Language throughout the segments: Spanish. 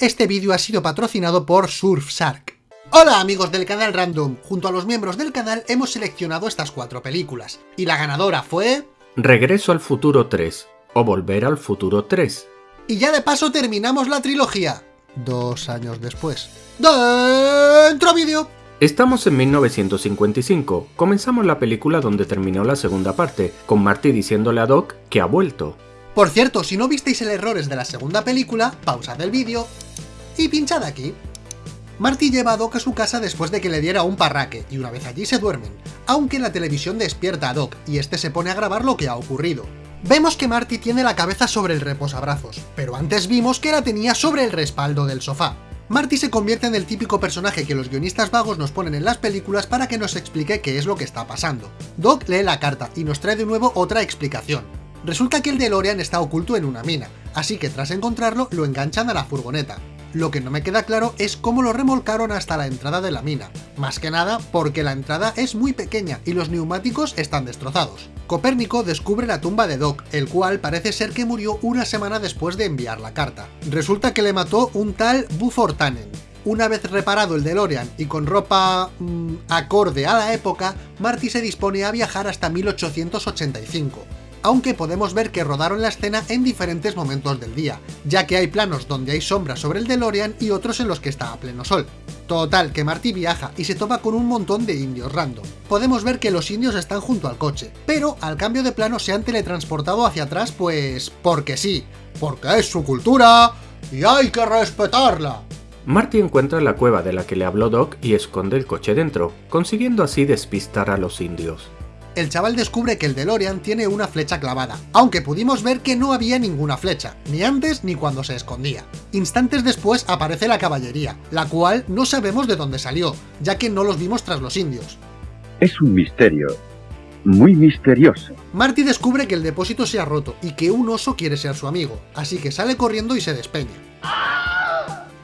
Este vídeo ha sido patrocinado por Surfshark. Hola amigos del canal Random, junto a los miembros del canal hemos seleccionado estas cuatro películas, y la ganadora fue... Regreso al futuro 3, o Volver al futuro 3. Y ya de paso terminamos la trilogía, dos años después. ¡Dentro vídeo! Estamos en 1955, comenzamos la película donde terminó la segunda parte, con Marty diciéndole a Doc que ha vuelto. Por cierto, si no visteis el errores de la segunda película, pausad el vídeo y pinchad aquí. Marty lleva a Doc a su casa después de que le diera un parraque, y una vez allí se duermen, aunque la televisión despierta a Doc, y este se pone a grabar lo que ha ocurrido. Vemos que Marty tiene la cabeza sobre el reposabrazos, pero antes vimos que la tenía sobre el respaldo del sofá. Marty se convierte en el típico personaje que los guionistas vagos nos ponen en las películas para que nos explique qué es lo que está pasando. Doc lee la carta y nos trae de nuevo otra explicación. Resulta que el DeLorean está oculto en una mina, así que tras encontrarlo lo enganchan a la furgoneta. Lo que no me queda claro es cómo lo remolcaron hasta la entrada de la mina, más que nada porque la entrada es muy pequeña y los neumáticos están destrozados. Copérnico descubre la tumba de Doc, el cual parece ser que murió una semana después de enviar la carta. Resulta que le mató un tal Buford Tannen. Una vez reparado el DeLorean y con ropa mmm, acorde a la época, Marty se dispone a viajar hasta 1885 aunque podemos ver que rodaron la escena en diferentes momentos del día, ya que hay planos donde hay sombras sobre el DeLorean y otros en los que está a pleno sol. Total, que Marty viaja y se topa con un montón de indios random. Podemos ver que los indios están junto al coche, pero al cambio de plano se han teletransportado hacia atrás pues... porque sí, porque es su cultura y hay que respetarla. Marty encuentra la cueva de la que le habló Doc y esconde el coche dentro, consiguiendo así despistar a los indios el chaval descubre que el DeLorean tiene una flecha clavada, aunque pudimos ver que no había ninguna flecha, ni antes ni cuando se escondía. Instantes después aparece la caballería, la cual no sabemos de dónde salió, ya que no los vimos tras los indios. Es un misterio, muy misterioso. Marty descubre que el depósito se ha roto y que un oso quiere ser su amigo, así que sale corriendo y se despeña.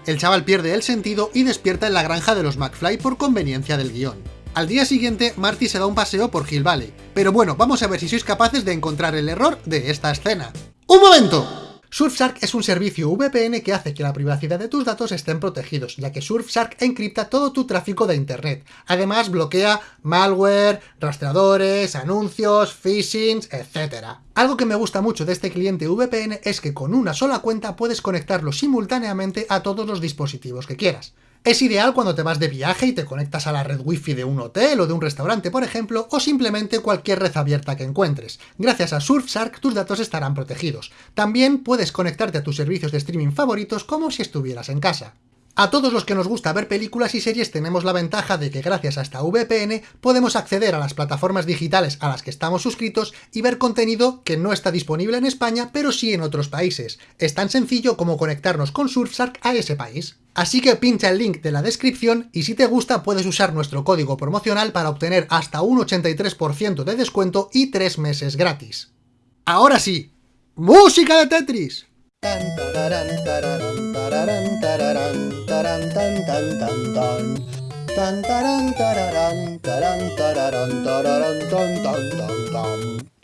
El chaval pierde el sentido y despierta en la granja de los McFly por conveniencia del guion. Al día siguiente, Marty se da un paseo por Hill Valley. Pero bueno, vamos a ver si sois capaces de encontrar el error de esta escena. ¡Un momento! Surfshark es un servicio VPN que hace que la privacidad de tus datos estén protegidos, ya que Surfshark encripta todo tu tráfico de internet. Además, bloquea malware, rastreadores, anuncios, phishing, etc. Algo que me gusta mucho de este cliente VPN es que con una sola cuenta puedes conectarlo simultáneamente a todos los dispositivos que quieras. Es ideal cuando te vas de viaje y te conectas a la red wifi de un hotel o de un restaurante, por ejemplo, o simplemente cualquier red abierta que encuentres. Gracias a Surfshark tus datos estarán protegidos. También puedes conectarte a tus servicios de streaming favoritos como si estuvieras en casa. A todos los que nos gusta ver películas y series tenemos la ventaja de que gracias a esta VPN podemos acceder a las plataformas digitales a las que estamos suscritos y ver contenido que no está disponible en España pero sí en otros países. Es tan sencillo como conectarnos con Surfshark a ese país. Así que pincha el link de la descripción y si te gusta puedes usar nuestro código promocional para obtener hasta un 83% de descuento y 3 meses gratis. Ahora sí, ¡música de Tetris!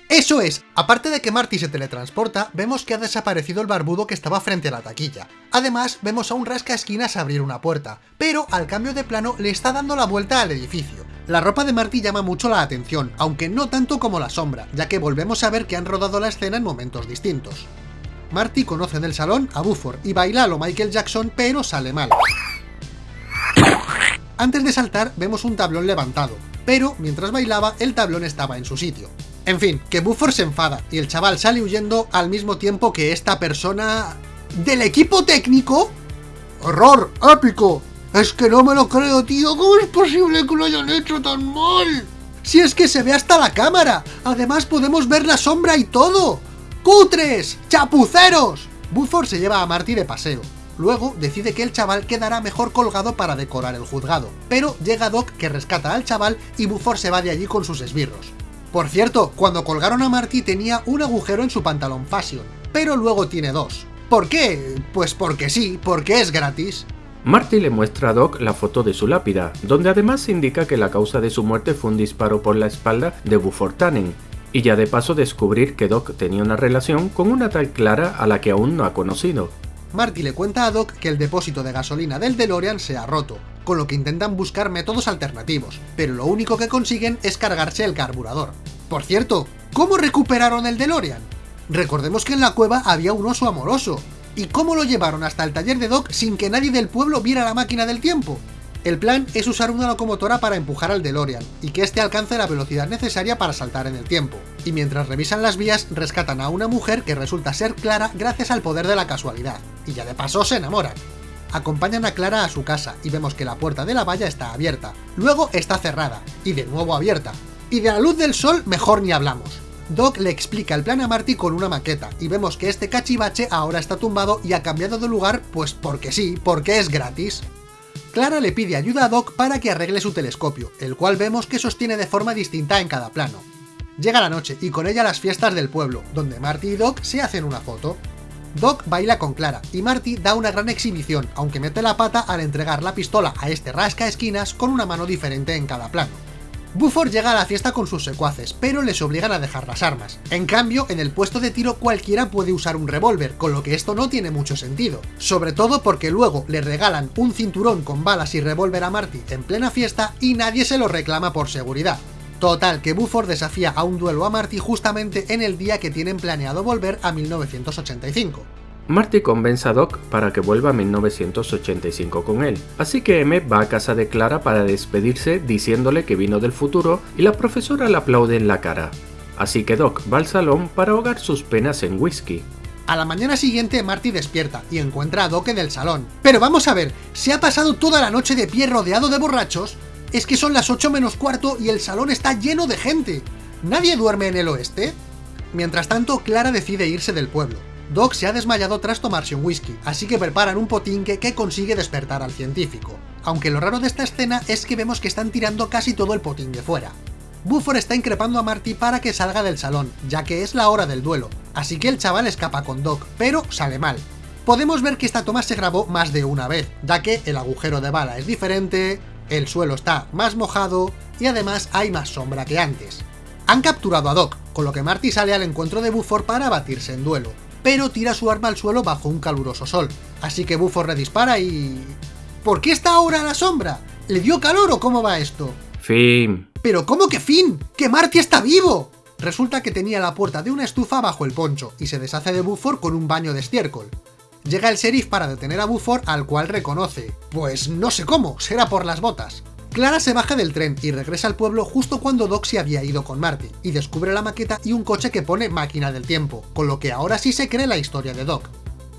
Eso es, aparte de que Marty se teletransporta, vemos que ha desaparecido el barbudo que estaba frente a la taquilla. Además, vemos a un rasca esquinas abrir una puerta, pero al cambio de plano le está dando la vuelta al edificio. La ropa de Marty llama mucho la atención, aunque no tanto como la sombra, ya que volvemos a ver que han rodado la escena en momentos distintos. Marty conoce del salón a Buford y baila a lo Michael Jackson, pero sale mal. Antes de saltar, vemos un tablón levantado, pero mientras bailaba, el tablón estaba en su sitio. En fin, que Buford se enfada, y el chaval sale huyendo al mismo tiempo que esta persona... ¿Del equipo técnico? ¡Horror! ¡Épico! Es que no me lo creo, tío, ¿cómo es posible que lo hayan hecho tan mal? Si es que se ve hasta la cámara, además podemos ver la sombra y todo. ¡Cutres! ¡Chapuceros! Buford se lleva a Marty de paseo. Luego decide que el chaval quedará mejor colgado para decorar el juzgado, pero llega Doc que rescata al chaval y Buford se va de allí con sus esbirros. Por cierto, cuando colgaron a Marty tenía un agujero en su pantalón fashion, pero luego tiene dos. ¿Por qué? Pues porque sí, porque es gratis. Marty le muestra a Doc la foto de su lápida, donde además indica que la causa de su muerte fue un disparo por la espalda de Buford Tannen, y ya de paso descubrir que Doc tenía una relación con una tal Clara a la que aún no ha conocido. Marty le cuenta a Doc que el depósito de gasolina del DeLorean se ha roto, con lo que intentan buscar métodos alternativos, pero lo único que consiguen es cargarse el carburador. Por cierto, ¿cómo recuperaron el DeLorean? Recordemos que en la cueva había un oso amoroso, ¿y cómo lo llevaron hasta el taller de Doc sin que nadie del pueblo viera la máquina del tiempo? El plan es usar una locomotora para empujar al DeLorean, y que éste alcance la velocidad necesaria para saltar en el tiempo. Y mientras revisan las vías, rescatan a una mujer que resulta ser Clara gracias al poder de la casualidad, y ya de paso se enamoran. Acompañan a Clara a su casa, y vemos que la puerta de la valla está abierta, luego está cerrada, y de nuevo abierta. Y de la luz del sol mejor ni hablamos. Doc le explica el plan a Marty con una maqueta, y vemos que este cachivache ahora está tumbado y ha cambiado de lugar pues porque sí, porque es gratis. Clara le pide ayuda a Doc para que arregle su telescopio, el cual vemos que sostiene de forma distinta en cada plano. Llega la noche y con ella las fiestas del pueblo, donde Marty y Doc se hacen una foto. Doc baila con Clara, y Marty da una gran exhibición, aunque mete la pata al entregar la pistola a este rasca esquinas con una mano diferente en cada plano. Buford llega a la fiesta con sus secuaces, pero les obligan a dejar las armas. En cambio, en el puesto de tiro cualquiera puede usar un revólver, con lo que esto no tiene mucho sentido. Sobre todo porque luego le regalan un cinturón con balas y revólver a Marty en plena fiesta y nadie se lo reclama por seguridad. Total, que Buford desafía a un duelo a Marty justamente en el día que tienen planeado volver a 1985. Marty convence a Doc para que vuelva a 1985 con él, así que M va a casa de Clara para despedirse diciéndole que vino del futuro y la profesora le aplaude en la cara. Así que Doc va al salón para ahogar sus penas en whisky. A la mañana siguiente Marty despierta y encuentra a Doc en el salón. Pero vamos a ver, ¿se ha pasado toda la noche de pie rodeado de borrachos? Es que son las 8 menos cuarto y el salón está lleno de gente. ¿Nadie duerme en el oeste? Mientras tanto, Clara decide irse del pueblo. Doc se ha desmayado tras tomarse un whisky, así que preparan un potinque que consigue despertar al científico. Aunque lo raro de esta escena es que vemos que están tirando casi todo el potingue fuera. Buford está increpando a Marty para que salga del salón, ya que es la hora del duelo, así que el chaval escapa con Doc, pero sale mal. Podemos ver que esta toma se grabó más de una vez, ya que el agujero de bala es diferente, el suelo está más mojado y además hay más sombra que antes. Han capturado a Doc, con lo que Marty sale al encuentro de Buford para batirse en duelo, pero tira su arma al suelo bajo un caluroso sol. Así que Buford redispara y... ¿Por qué está ahora a la sombra? ¿Le dio calor o cómo va esto? Fin. ¿Pero cómo que fin? ¡Que Marty está vivo! Resulta que tenía la puerta de una estufa bajo el poncho, y se deshace de Buford con un baño de estiércol. Llega el sheriff para detener a Buford, al cual reconoce. Pues no sé cómo, será por las botas. Clara se baja del tren y regresa al pueblo justo cuando Doc se había ido con Marty, y descubre la maqueta y un coche que pone máquina del tiempo, con lo que ahora sí se cree la historia de Doc.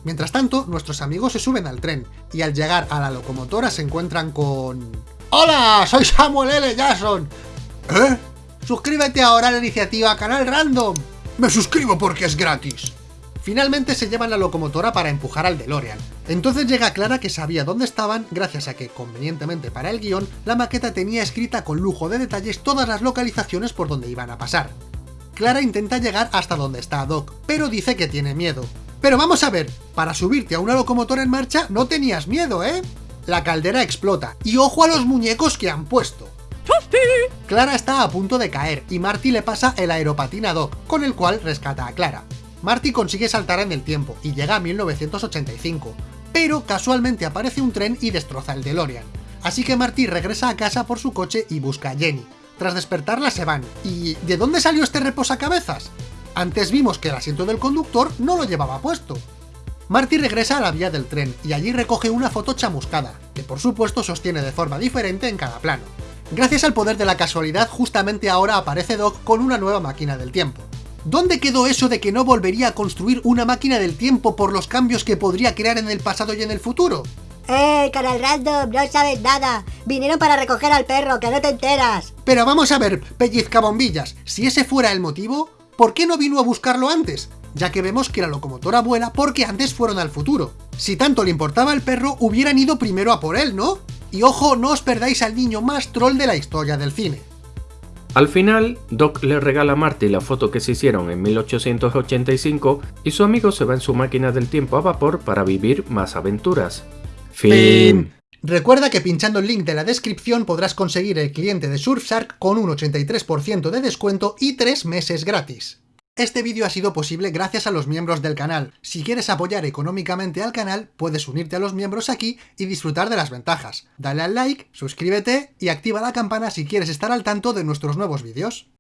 Mientras tanto, nuestros amigos se suben al tren, y al llegar a la locomotora se encuentran con... ¡Hola! ¡Soy Samuel L. Jackson! ¿Eh? Suscríbete ahora a la iniciativa Canal Random. Me suscribo porque es gratis. Finalmente se llevan la locomotora para empujar al DeLorean. Entonces llega Clara que sabía dónde estaban gracias a que, convenientemente para el guion, la maqueta tenía escrita con lujo de detalles todas las localizaciones por donde iban a pasar. Clara intenta llegar hasta donde está Doc, pero dice que tiene miedo. Pero vamos a ver, para subirte a una locomotora en marcha no tenías miedo, ¿eh? La caldera explota, y ojo a los muñecos que han puesto. Clara está a punto de caer, y Marty le pasa el aeropatín a Doc, con el cual rescata a Clara. Marty consigue saltar en el tiempo y llega a 1985, pero casualmente aparece un tren y destroza el DeLorean. Así que Marty regresa a casa por su coche y busca a Jenny. Tras despertarla se van. ¿Y de dónde salió este reposacabezas? Antes vimos que el asiento del conductor no lo llevaba puesto. Marty regresa a la vía del tren y allí recoge una foto chamuscada, que por supuesto sostiene de forma diferente en cada plano. Gracias al poder de la casualidad, justamente ahora aparece Doc con una nueva máquina del tiempo. ¿Dónde quedó eso de que no volvería a construir una máquina del tiempo por los cambios que podría crear en el pasado y en el futuro? ¡Eh, canal random! No sabes nada. Vinieron para recoger al perro, que no te enteras. Pero vamos a ver, pellizcabombillas, si ese fuera el motivo, ¿por qué no vino a buscarlo antes? Ya que vemos que la locomotora vuela porque antes fueron al futuro. Si tanto le importaba el perro, hubieran ido primero a por él, ¿no? Y ojo, no os perdáis al niño más troll de la historia del cine. Al final, Doc le regala a Marty la foto que se hicieron en 1885 y su amigo se va en su máquina del tiempo a vapor para vivir más aventuras. Fin. Recuerda que pinchando el link de la descripción podrás conseguir el cliente de Surfshark con un 83% de descuento y 3 meses gratis. Este vídeo ha sido posible gracias a los miembros del canal. Si quieres apoyar económicamente al canal, puedes unirte a los miembros aquí y disfrutar de las ventajas. Dale al like, suscríbete y activa la campana si quieres estar al tanto de nuestros nuevos vídeos.